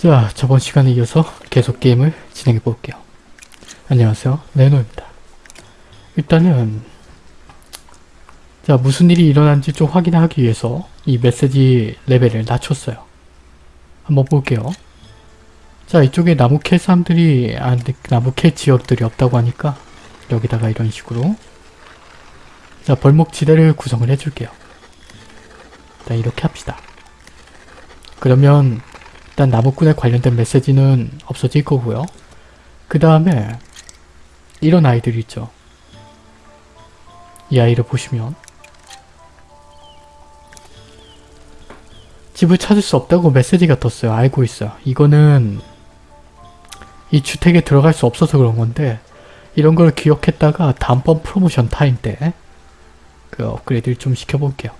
자, 저번 시간에 이어서 계속 게임을 진행해 볼게요. 안녕하세요, 레노입니다. 일단은 자, 무슨 일이 일어난지 좀 확인하기 위해서 이 메시지 레벨을 낮췄어요. 한번 볼게요. 자, 이쪽에 나무 캘 사람들이, 아, 근데 나무 캘 지역들이 없다고 하니까 여기다가 이런 식으로 자, 벌목 지대를 구성을 해줄게요. 일단 이렇게 합시다. 그러면 일단 나무꾼에 관련된 메시지는 없어질 거고요. 그 다음에 이런 아이들 있죠. 이 아이를 보시면 집을 찾을 수 없다고 메시지가 떴어요. 알고 있어요. 이거는 이 주택에 들어갈 수 없어서 그런 건데 이런 걸 기억했다가 다음번 프로모션 타임 때 그 업그레이드를 좀 시켜볼게요.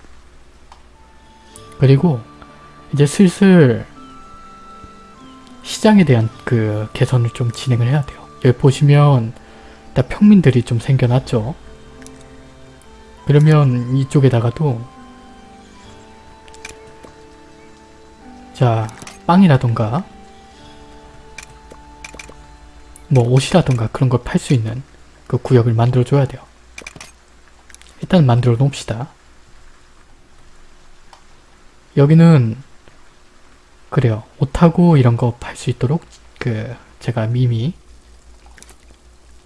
그리고 이제 슬슬 시장에 대한 그 개선을 좀 진행을 해야 돼요. 여기 보시면 일단 평민들이 좀 생겨났죠. 그러면 이쪽에다가도 자 빵이라던가 뭐 옷이라던가 그런 걸 팔 수 있는 그 구역을 만들어 줘야 돼요. 일단 만들어 놓읍시다. 여기는 그래요. 옷하고 이런 거 팔 수 있도록 그 제가 이미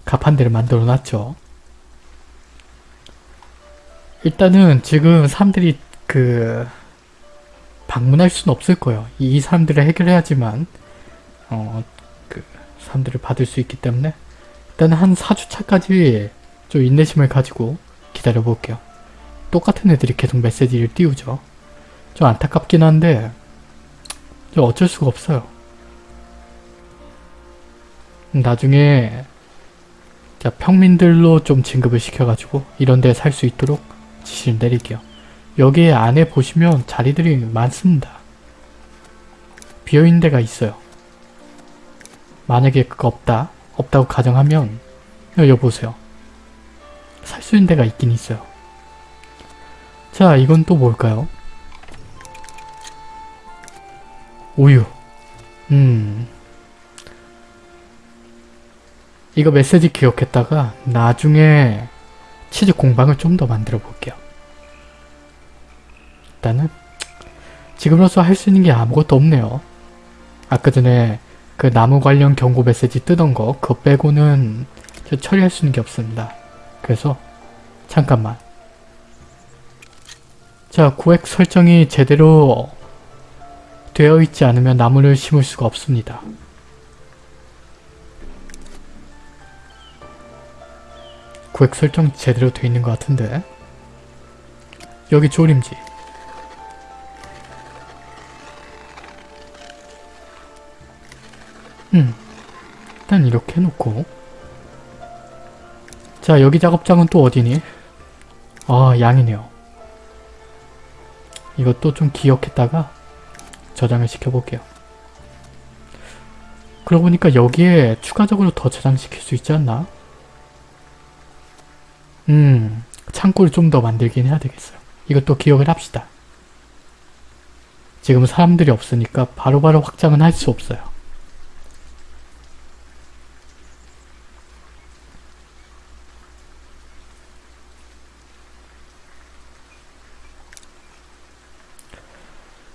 갑판대를 만들어 놨죠. 일단은 지금 사람들이 그 방문할 수는 없을 거예요. 이 사람들을 해결해야지만 어 그 사람들을 받을 수 있기 때문에 일단 한 4주차까지 좀 인내심을 가지고 기다려 볼게요. 똑같은 애들이 계속 메시지를 띄우죠. 좀 안타깝긴 한데 좀 어쩔 수가 없어요. 나중에 자 평민들로 좀 진급을 시켜가지고 이런 데 살 수 있도록 지시를 내릴게요. 여기 안에 보시면 자리들이 많습니다. 비어있는 데가 있어요. 만약에 그거 없다, 없다고 가정하면 여기 보세요. 살 수 있는 데가 있긴 있어요. 자, 이건 또 뭘까요? 우유. 음. 이거 메시지 기억했다가 나중에 치즈 공방을 좀 더 만들어 볼게요. 일단은 지금으로서 할 수 있는 게 아무것도 없네요. 아까 전에 그 나무 관련 경고 메시지 뜨던 거 그거 빼고는 처리할 수 있는 게 없습니다. 그래서 잠깐만 자 구획 설정이 제대로 되어 있지 않으면 나무를 심을 수가 없습니다. 구획 설정 제대로 되어 있는 것 같은데 여기 조림지 음 일단 이렇게 해놓고 자 여기 작업장은 또 어디니? 아 양이네요. 이것도 좀 기억했다가 저장을 시켜볼게요. 그러고 보니까 여기에 추가적으로 더 저장시킬 수 있지 않나? 음, 창고를 좀 더 만들긴 해야 되겠어요. 이것도 기억을 합시다. 지금 사람들이 없으니까 바로바로 바로 확장은 할 수 없어요.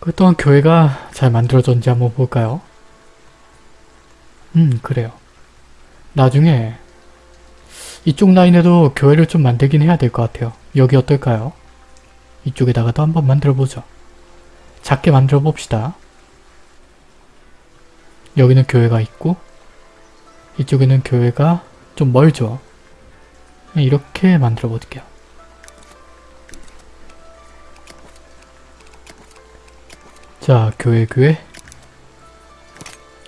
그 또한 교회가 잘 만들어졌는지 한번 볼까요? 음 그래요. 나중에 이쪽 라인에도 교회를 좀 만들긴 해야 될 것 같아요. 여기 어떨까요? 이쪽에다가도 한번 만들어보죠. 작게 만들어 봅시다. 여기는 교회가 있고 이쪽에는 교회가 좀 멀죠. 이렇게 만들어 볼게요. 자, 교회 교회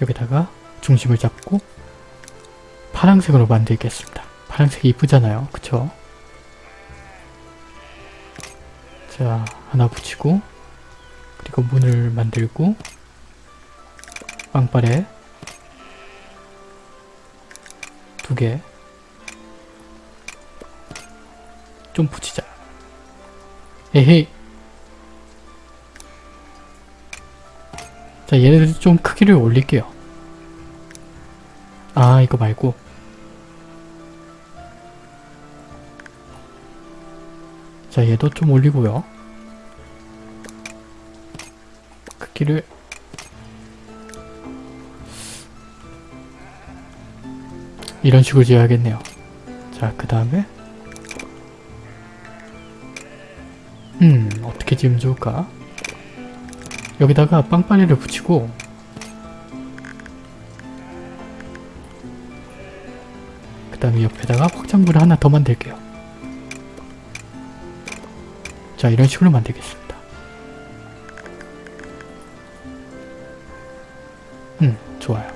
여기다가 중심을 잡고 파란색으로 만들겠습니다. 파란색이 이쁘잖아요. 그쵸? 자, 하나 붙이고 그리고 문을 만들고 빵빠레 두 개 좀 붙이자. 에헤이 자 얘네들 좀 크기를 올릴게요. 아 이거 말고 자 얘도 좀 올리고요. 크기를 이런 식으로 지어야겠네요. 자, 그 다음에 음, 어떻게 지으면 좋을까? 여기다가 빵빠레를 붙이고 그 다음에 옆에다가 확장구를 하나 더 만들게요. 자, 이런 식으로 만들겠습니다. 음, 좋아요.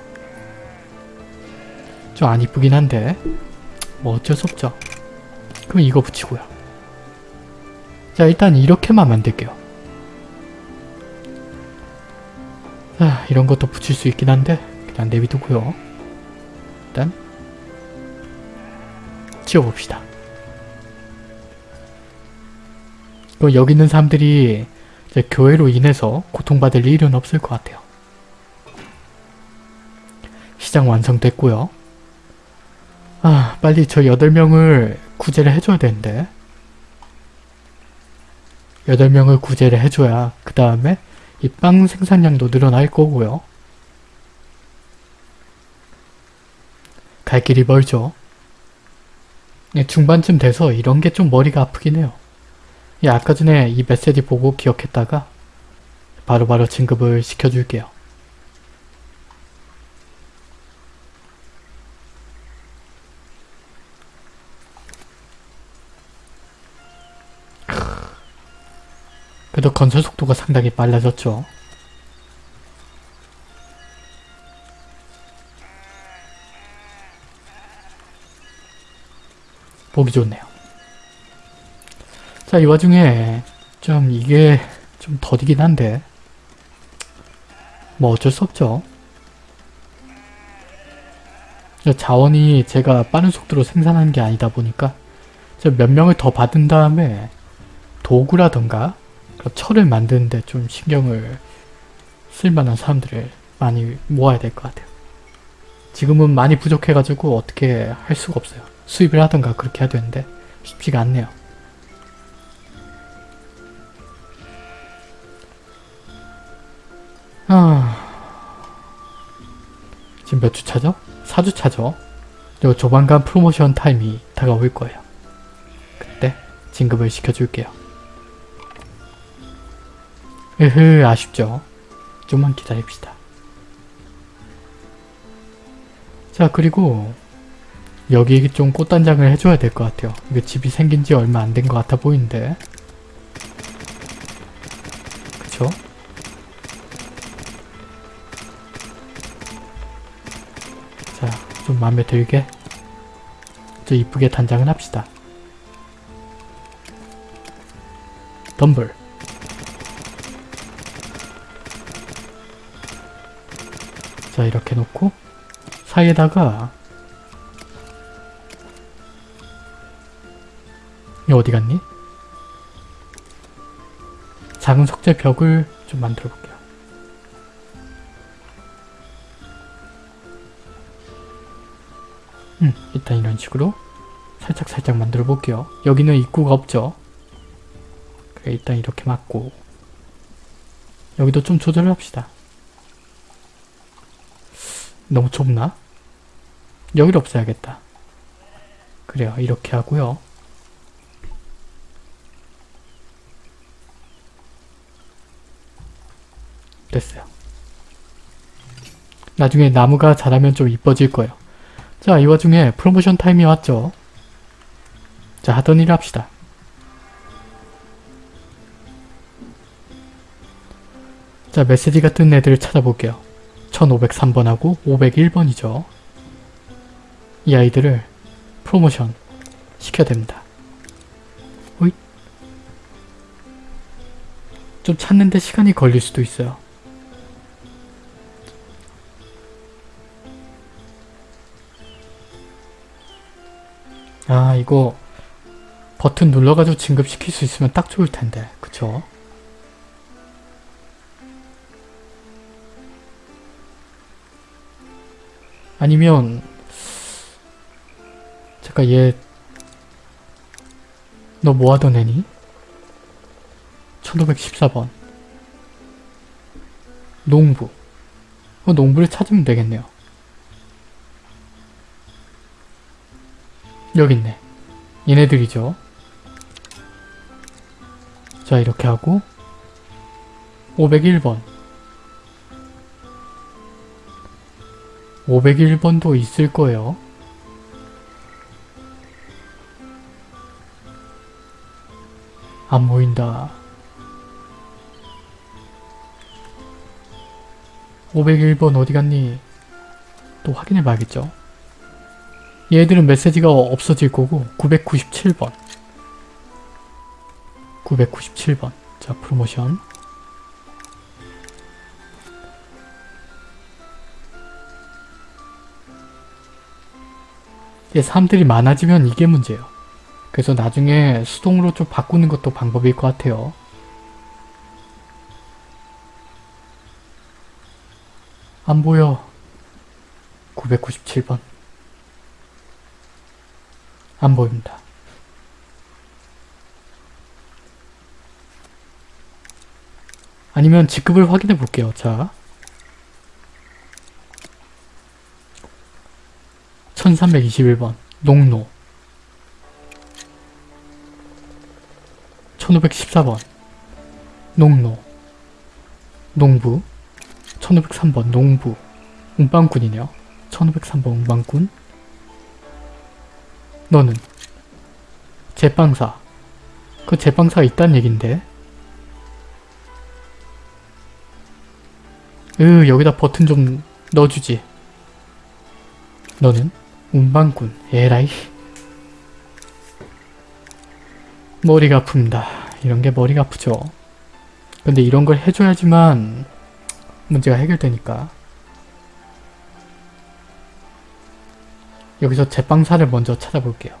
좀 안 이쁘긴 한데 뭐 어쩔 수 없죠. 그럼 이거 붙이고요. 자 일단 이렇게만 만들게요. 자 이런 것도 붙일 수 있긴 한데 그냥 내비두고요. 일단 지워봅시다. 그럼 여기 있는 사람들이 교회로 인해서 고통받을 일은 없을 것 같아요. 시장 완성됐고요. 아 빨리 저 8명을 구제를 해줘야 되는데 8명을 구제를 해줘야 그 다음에 이빵 생산량도 늘어날 거고요. 갈 길이 멀죠. 예, 중반쯤 돼서 이런 게 좀 머리가 아프긴 해요. 예, 아까 전에 이 메시지 보고 기억했다가 바로바로 바로 진급을 시켜줄게요. 그래도 건설 속도가 상당히 빨라졌죠. 보기 좋네요. 자, 이 와중에 좀 이게 좀 더디긴 한데 뭐 어쩔 수 없죠. 자원이 제가 빠른 속도로 생산하는 게 아니다 보니까 몇 명을 더 받은 다음에 도구라던가 철을 만드는데 좀 신경을 쓸만한 사람들을 많이 모아야 될 것 같아요. 지금은 많이 부족해가지고 어떻게 할 수가 없어요. 수입을 하던가 그렇게 해야 되는데 쉽지가 않네요. 아... 지금 몇 주 차죠? 4주 차죠? 그리고 조만간 프로모션 타임이 다가올 거예요. 그때 진급을 시켜줄게요. 으흐 아쉽죠. 좀만 기다립시다. 자 그리고 여기 좀 꽃단장을 해줘야 될 것 같아요. 이거 집이 생긴 지 얼마 안 된 것 같아 보이는데 그쵸? 자, 좀 마음에 들게 좀 이쁘게 단장을 합시다. 덤블 자 이렇게 놓고 사이에다가 이 어디 갔니? 작은 석재 벽을 좀 만들어 볼게요. 음, 일단 이런 식으로 살짝 살짝 만들어 볼게요. 여기는 입구가 없죠? 그래, 일단 이렇게 맞고 여기도 좀 조절을 합시다. 너무 좁나? 여기를 없애야겠다. 그래요. 이렇게 하고요. 됐어요. 나중에 나무가 자라면 좀 이뻐질 거예요. 자, 이 와중에 프로모션 타임이 왔죠. 자, 하던 일 합시다. 자, 메시지 같은 애들을 찾아볼게요. 1503번하고 501번이죠. 이 아이들을 프로모션 시켜야 됩니다. 호잇. 좀 찾는데 시간이 걸릴 수도 있어요. 아 이거 버튼 눌러가지고 진급시킬 수 있으면 딱 좋을 텐데 그쵸? 아니면 잠깐 얘 너 뭐하던 애니? 1514번. 농부. 어, 농부를 찾으면 되겠네요. 여기 있네. 얘네들이죠. 자 이렇게 하고 501번 501번도 있을 거예요. 안 보인다. 501번 어디 갔니? 또 확인해 봐야겠죠? 얘들은 메시지가 없어질 거고 997번. 997번. 자 프로모션 사람들이 많아지면 이게 문제예요. 그래서 나중에 수동으로 좀 바꾸는 것도 방법일 것 같아요. 안 보여. 997번. 안 보입니다. 아니면 직급을 확인해 볼게요. 자. 1321번 농노. 1514번 농노. 농부. 1503번 농부. 운반꾼이네요. 1503번 운반꾼. 너는 제빵사. 그 제빵사가 있다는 얘긴데. 으 여기다 버튼 좀 넣어주지. 너는 운반꾼 에라이. 머리가 아픕니다. 이런게 머리가 아프죠. 근데 이런 걸 해줘야지만 문제가 해결되니까. 여기서 제빵사를 먼저 찾아볼게요.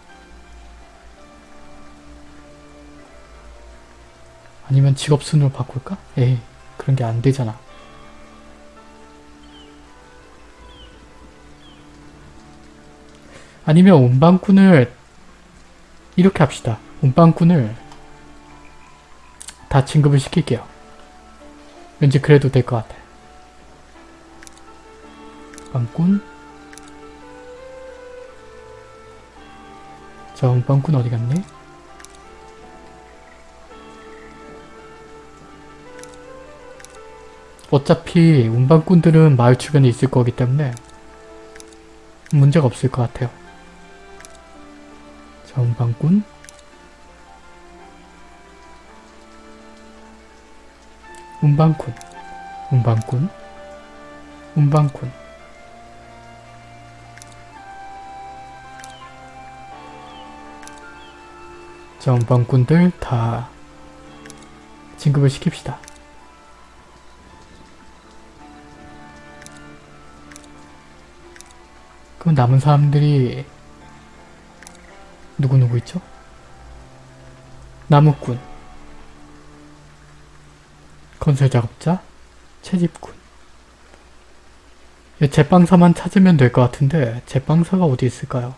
아니면 직업순으로 바꿀까? 에이 그런 게 안 되잖아 아니면 운반꾼을 이렇게 합시다. 운반꾼을 다 진급을 시킬게요. 왠지 그래도 될 것 같아. 운반꾼 자 운반꾼 어디 갔니? 어차피 운반꾼들은 마을 주변에 있을 거기 때문에 문제가 없을 것 같아요. 자, 운반꾼? 운반꾼. 운반꾼? 운반꾼. 자, 운반꾼들 다 진급을 시킵시다. 그럼 남은 사람들이 누구누구 있죠? 나무꾼 건설작업자 채집꾼 제빵사만 찾으면 될 것 같은데 제빵사가 어디 있을까요?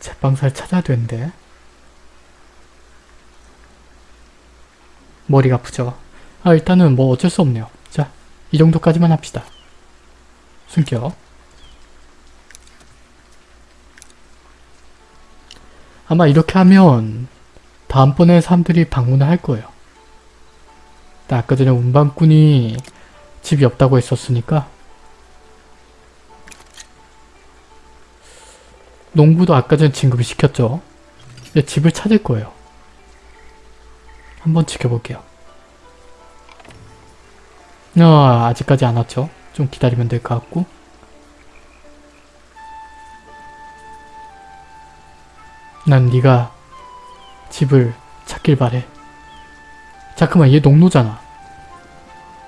제빵사를 찾아야 되는데 머리가 아프죠? 아 일단은 뭐 어쩔 수 없네요 자 이 정도까지만 합시다 숨겨 아마 이렇게 하면 다음번에 사람들이 방문을 할 거예요. 아까 전에 운반꾼이 집이 없다고 했었으니까 농부도 아까 전에 진급을 시켰죠. 이제 집을 찾을 거예요. 한번 지켜볼게요. 어, 아직까지 안 왔죠. 좀 기다리면 될 것 같고 난 네가 집을 찾길 바래. 잠깐만 얘 농노잖아.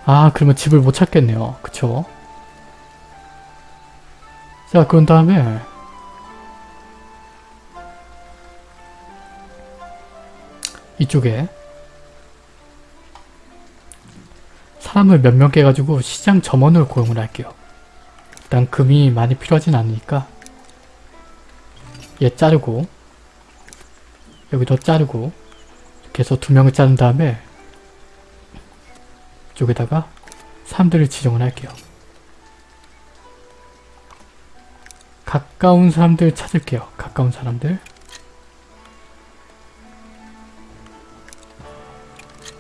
아 그러면 집을 못 찾겠네요. 그쵸? 자 그런 다음에 이쪽에 사람을 몇 명 깨가지고 시장 점원을 고용을 할게요. 일단 금이 많이 필요하진 않으니까 얘 자르고 여기도 자르고 이렇게 해서 두 명을 자른 다음에 이쪽에다가 사람들을 지정을 할게요. 가까운 사람들 찾을게요. 가까운 사람들.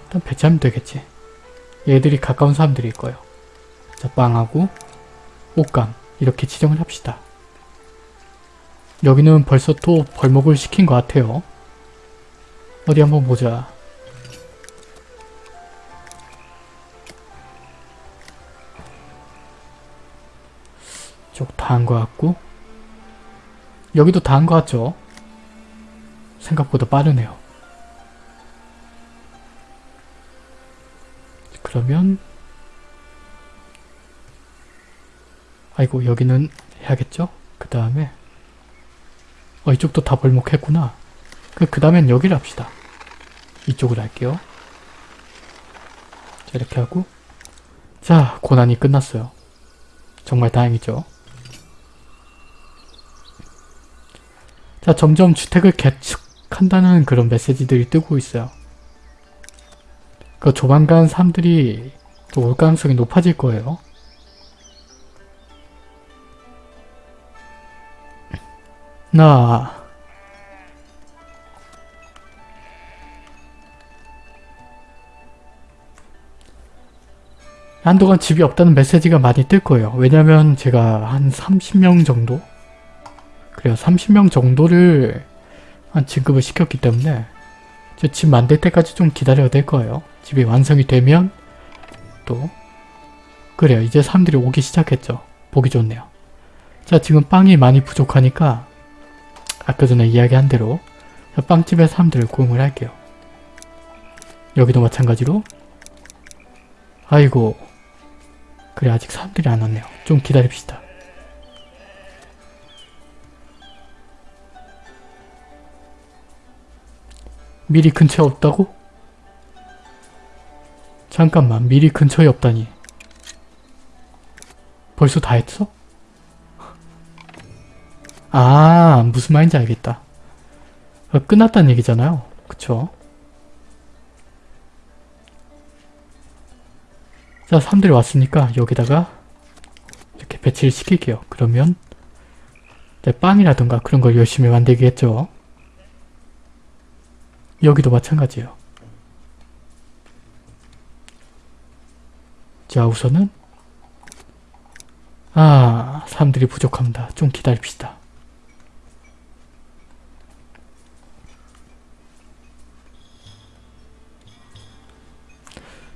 일단 배치하면 되겠지. 얘들이 가까운 사람들일 거예요. 자, 빵하고 옷감 이렇게 지정을 합시다. 여기는 벌써 또 벌목을 시킨 것 같아요. 어디 한번 보자. 쪽 다 한 것 같고 여기도 다 한 것 같죠? 생각보다 빠르네요. 그러면 아이고 여기는 해야겠죠? 그 다음에 어 이쪽도 다 벌목했구나. 그, 그 다음엔 여기를 합시다. 이쪽으로 할게요. 자 이렇게 하고 자 고난이 끝났어요. 정말 다행이죠. 자 점점 주택을 개축한다는 그런 메시지들이 뜨고 있어요. 그 조만간 사람들이 또 올 가능성이 높아질 거예요. 나 한동안 집이 없다는 메시지가 많이 뜰 거예요. 왜냐면 제가 한 30명 정도? 그래요. 30명 정도를 한 진급을 시켰기 때문에 저 집 만들 때까지 좀 기다려야 될 거예요. 집이 완성이 되면 또 그래요. 이제 사람들이 오기 시작했죠. 보기 좋네요. 자 지금 빵이 많이 부족하니까 아까 전에 이야기한 대로 빵집에 사람들을 고용을 할게요. 여기도 마찬가지로 아이고 그래 아직 사람들이 안 왔네요. 좀 기다립시다. 미리 근처에 없다고? 잠깐만 미리 근처에 없다니 벌써 다 했어? 아 무슨 말인지 알겠다 어, 끝났다는 얘기잖아요 그쵸? 자 사람들이 왔으니까 여기다가 이렇게 배치를 시킬게요. 그러면 빵이라든가 그런 걸 열심히 만들겠죠. 여기도 마찬가지예요. 자 우선은 아 사람들이 부족합니다. 좀 기다립시다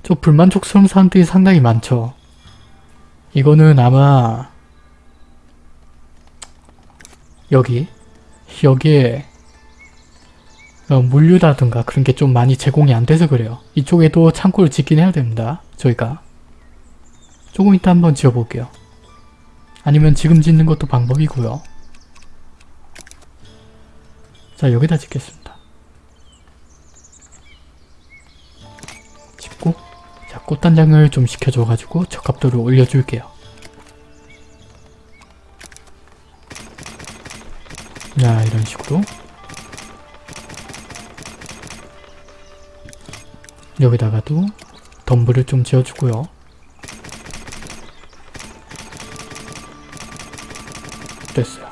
저 불만족스러운 사람들이 상당히 많죠. 이거는 아마 여기 여기에 어, 물류라든가 그런 게 좀 많이 제공이 안 돼서 그래요. 이쪽에도 창고를 짓긴 해야 됩니다. 저희가 조금 이따 한번 지어볼게요. 아니면 지금 짓는 것도 방법이고요. 자 여기다 짓겠습니다. 꽃단장을 좀 시켜줘가지고 적합도를 올려줄게요. 자 이런 식으로 여기다가도 덤불을 좀 지어주고요. 됐어요.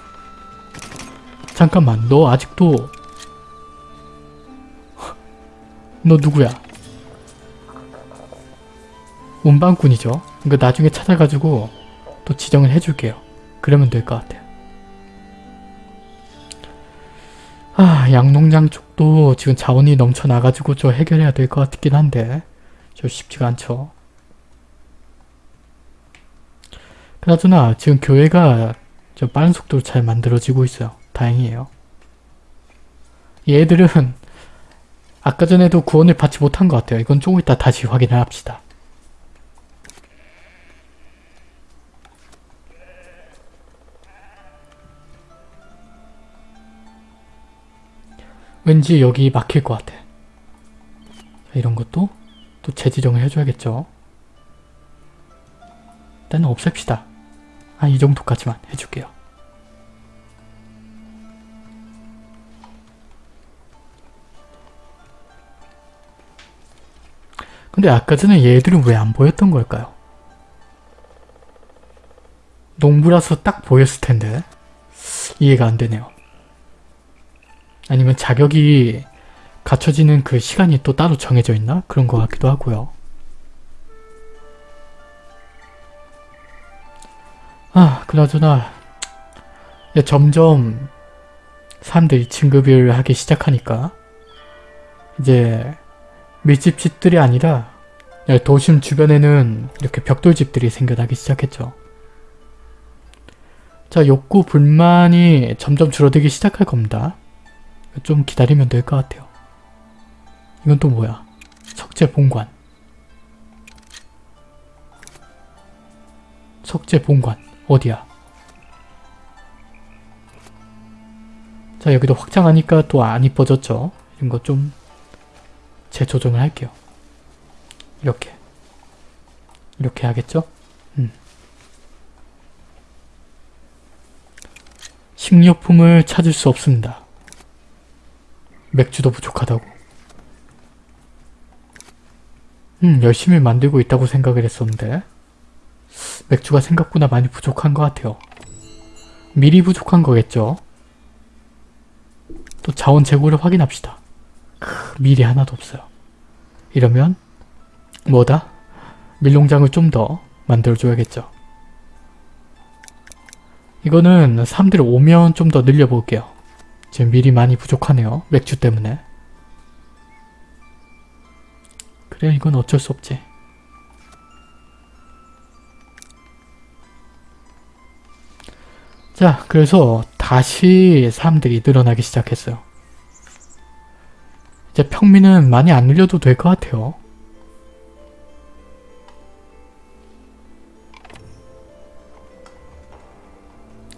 잠깐만 너 아직도 너 누구야? 운반꾼이죠. 이거 나중에 찾아가지고 또 지정을 해줄게요. 그러면 될 것 같아요. 아 양농장 쪽도 지금 자원이 넘쳐나가지고 저 해결해야 될 것 같긴 한데 저 쉽지가 않죠. 그나저나 지금 교회가 좀 빠른 속도로 잘 만들어지고 있어요. 다행이에요. 얘들은 아까 전에도 구원을 받지 못한 것 같아요. 이건 조금 이따 다시 확인을 합시다. 왠지 여기 막힐 것 같아. 이런 것도 또 재지정을 해줘야겠죠. 일단은 없앱시다. 아, 이 정도까지만 해줄게요. 근데 아까 전에 얘들은 왜 안 보였던 걸까요? 농부라서 딱 보였을 텐데 이해가 안 되네요. 아니면 자격이 갖춰지는 그 시간이 또 따로 정해져 있나? 그런 것 같기도 하고요. 아, 그나저나 야, 점점 사람들이 진급을 하기 시작하니까 이제 밀집집들이 아니라 도심 주변에는 이렇게 벽돌집들이 생겨나기 시작했죠. 자, 욕구, 불만이 점점 줄어들기 시작할 겁니다. 좀 기다리면 될 것 같아요. 이건 또 뭐야? 석재 본관. 석재 본관. 어디야? 자, 여기도 확장하니까 또 안 이뻐졌죠? 이런 거 좀 재조정을 할게요. 이렇게. 이렇게 하겠죠? 음. 식료품을 찾을 수 없습니다. 맥주도 부족하다고. 음, 열심히 만들고 있다고 생각을 했었는데 맥주가 생각보다 많이 부족한 것 같아요. 미리 부족한 거겠죠? 또 자원 재고를 확인합시다. 크, 밀이 하나도 없어요. 이러면 뭐다? 밀농장을 좀 더 만들어줘야겠죠. 이거는 사람들이 오면 좀 더 늘려볼게요. 지금 밀이 많이 부족하네요. 맥주 때문에. 그래 이건 어쩔 수 없지. 자 그래서 다시 사람들이 늘어나기 시작했어요. 이제 평민은 많이 안 늘려도 될 것 같아요.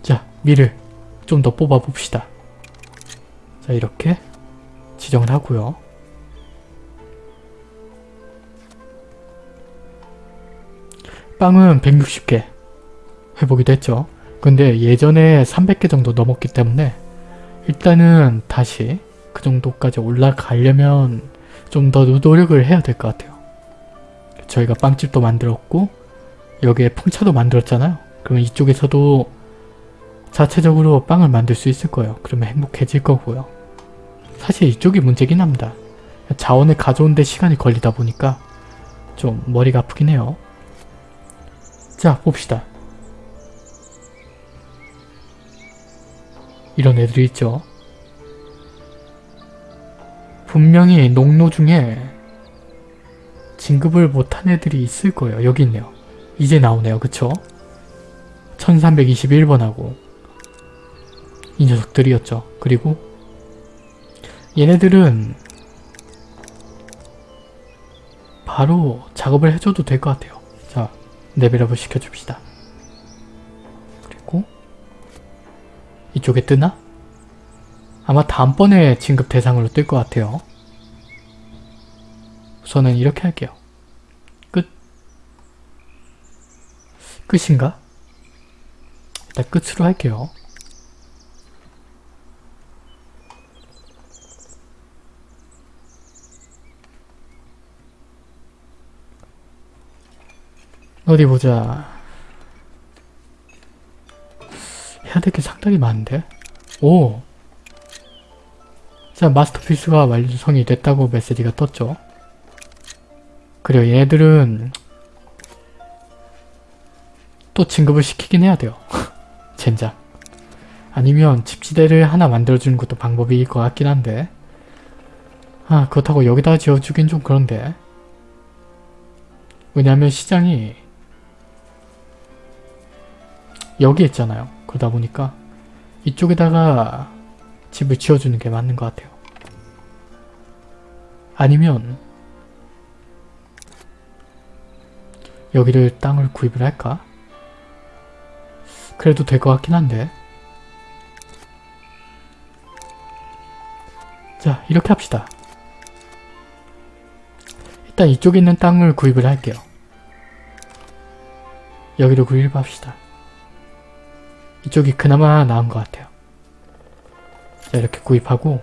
자 밀을 좀더 뽑아 봅시다. 자 이렇게 지정을 하고요. 빵은 160개 회복이 됐죠. 근데 예전에 300개 정도 넘었기 때문에 일단은 다시 그 정도까지 올라가려면 좀 더 노력을 해야 될 것 같아요. 저희가 빵집도 만들었고 여기에 풍차도 만들었잖아요. 그러면 이쪽에서도 자체적으로 빵을 만들 수 있을 거예요. 그러면 행복해질 거고요. 사실 이쪽이 문제긴 합니다. 자원을 가져오는데 시간이 걸리다 보니까 좀 머리가 아프긴 해요. 자 봅시다. 이런 애들이 있죠. 분명히 농노 중에 진급을 못한 애들이 있을 거예요. 여기 있네요. 이제 나오네요. 그쵸? 1321번하고 이 녀석들이었죠. 그리고 얘네들은 바로 작업을 해줘도 될 것 같아요. 자, 레벨업을 시켜줍시다. 그리고 이쪽에 뜨나? 아마 다음번에 진급 대상으로 뜰 것 같아요. 우선은 이렇게 할게요. 끝. 끝인가? 일단 끝으로 할게요. 어디 보자. 해야 될 게 상당히 많은데? 오! 자, 마스터피스가 완성이 됐다고 메시지가 떴죠. 그래요, 얘네들은 또 진급을 시키긴 해야 돼요. 젠장. 아니면 집지대를 하나 만들어주는 것도 방법일 것 같긴 한데 아, 그렇다고 여기다 지어주긴 좀 그런데 왜냐면 시장이 여기 있잖아요. 그러다 보니까 이쪽에다가 집을 지어주는 게 맞는 것 같아요. 아니면 여기를 땅을 구입을 할까? 그래도 될 것 같긴 한데 자 이렇게 합시다. 일단 이쪽에 있는 땅을 구입을 할게요. 여기로 구입합시다. 이쪽이 그나마 나은 것 같아요. 자 이렇게 구입하고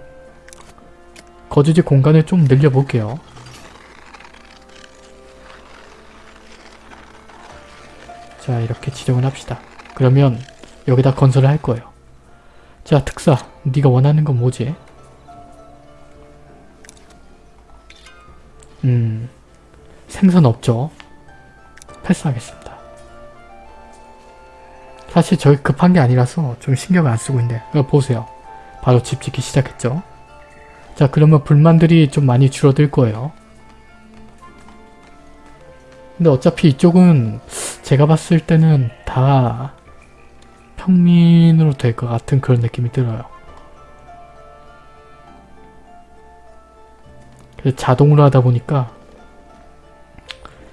거주지 공간을 좀 늘려볼게요. 자 이렇게 지정을 합시다. 그러면 여기다 건설을 할 거예요. 자 특사 네가 원하는 건 뭐지? 음 생선 없죠? 패스하겠습니다. 사실 저희 급한 게 아니라서 좀 신경을 안 쓰고 있는데 이거 보세요. 바로 집 짓기 시작했죠? 자 그러면 불만들이 좀 많이 줄어들 거예요. 근데 어차피 이쪽은 제가 봤을 때는 다 평민으로 될 것 같은 그런 느낌이 들어요. 자동으로 하다 보니까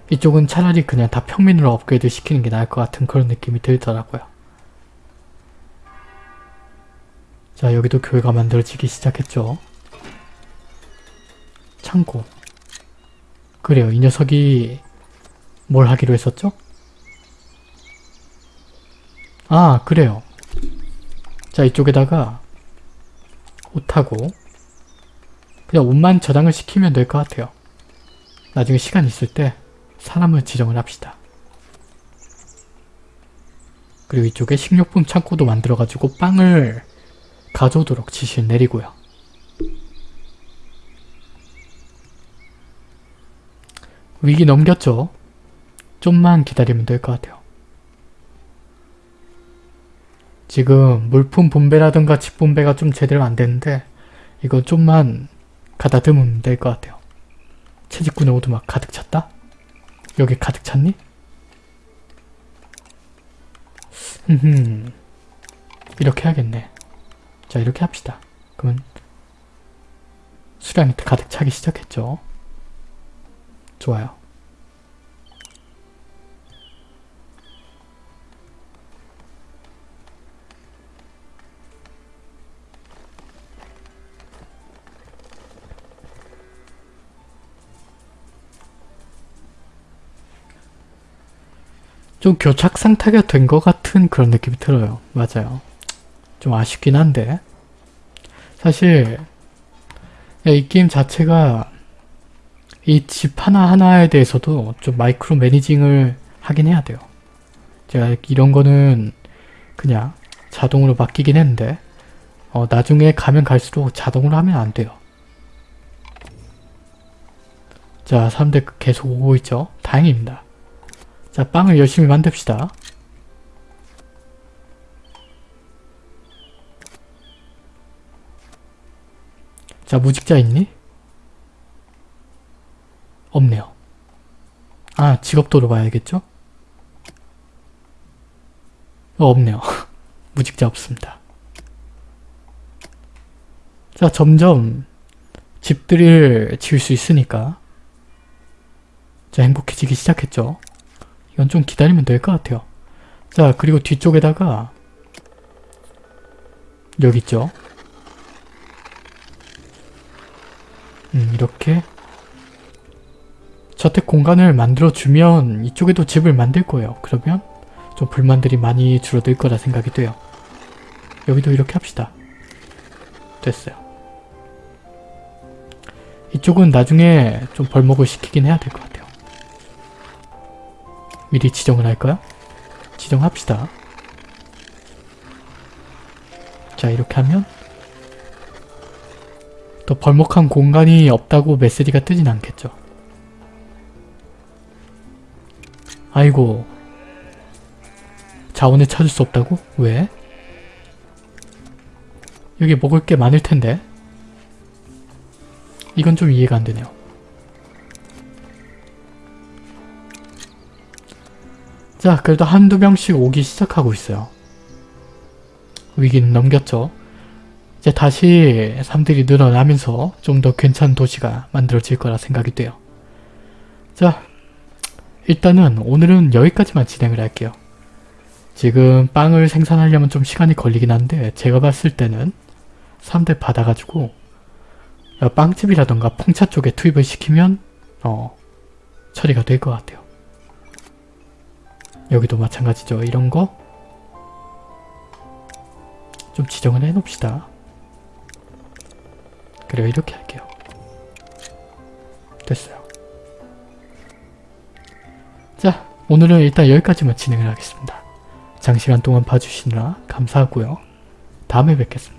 이쪽은 차라리 그냥 다 평민으로 업그레이드 시키는 게 나을 것 같은 그런 느낌이 들더라고요. 자 여기도 교회가 만들어지기 시작했죠. 창고 그래요 이 녀석이 뭘 하기로 했었죠? 아 그래요 자 이쪽에다가 옷하고 그냥 옷만 저장을 시키면 될 것 같아요 나중에 시간 있을 때 사람을 지정을 합시다 그리고 이쪽에 식료품 창고도 만들어가지고 빵을 가져오도록 지시를 내리고요 위기 넘겼죠? 좀만 기다리면 될 것 같아요. 지금 물품 분배라든가 집 분배가 좀 제대로 안 되는데 이거 좀만 가다듬으면 될 것 같아요. 채집꾼의 오두막 가득 찼다? 여기 가득 찼니? 흠흠 이렇게 해야겠네. 자 이렇게 합시다. 그러면 수량이 가득 차기 시작했죠. 좋아요. 좀 교착 상태가 된 것 같은 그런 느낌이 들어요. 맞아요. 좀 아쉽긴 한데 사실 이 게임 자체가 이 집 하나하나에 대해서도 좀 마이크로 매니징을 하긴 해야 돼요. 제가 이런 거는 그냥 자동으로 바뀌긴 했는데 어, 나중에 가면 갈수록 자동으로 하면 안 돼요. 자, 사람들 계속 오고 있죠? 다행입니다. 자, 빵을 열심히 만듭시다. 자, 무직자 있니? 없네요. 아, 직업도로 봐야겠죠? 어, 없네요. 무직자 없습니다. 자, 점점 집들을 지을 수 있으니까 자, 행복해지기 시작했죠? 이건 좀 기다리면 될 것 같아요. 자, 그리고 뒤쪽에다가 여기 있죠? 음, 이렇게 저택 공간을 만들어주면 이쪽에도 집을 만들 거예요. 그러면 좀 불만들이 많이 줄어들 거라 생각이 돼요. 여기도 이렇게 합시다. 됐어요. 이쪽은 나중에 좀 벌목을 시키긴 해야 될 것 같아요. 미리 지정을 할까요? 지정합시다. 자 이렇게 하면 더 벌목한 공간이 없다고 메시지가 뜨진 않겠죠. 아이고 자원을 찾을 수 없다고? 왜? 여기 먹을 게 많을 텐데 이건 좀 이해가 안 되네요. 자 그래도 한두 명씩 오기 시작하고 있어요. 위기는 넘겼죠. 이제 다시 사람들이 늘어나면서 좀 더 괜찮은 도시가 만들어질 거라 생각이 돼요. 자 일단은 오늘은 여기까지만 진행을 할게요. 지금 빵을 생산하려면 좀 시간이 걸리긴 한데 제가 봤을 때는 사람들 받아가지고 빵집이라던가 풍차 쪽에 투입을 시키면 어 처리가 될 것 같아요. 여기도 마찬가지죠. 이런 거 좀 지정을 해 놓읍시다. 그래요. 이렇게 할게요. 됐어요. 자, 오늘은 일단 여기까지만 진행을 하겠습니다. 장시간 동안 봐주시느라 감사하고요. 다음에 뵙겠습니다.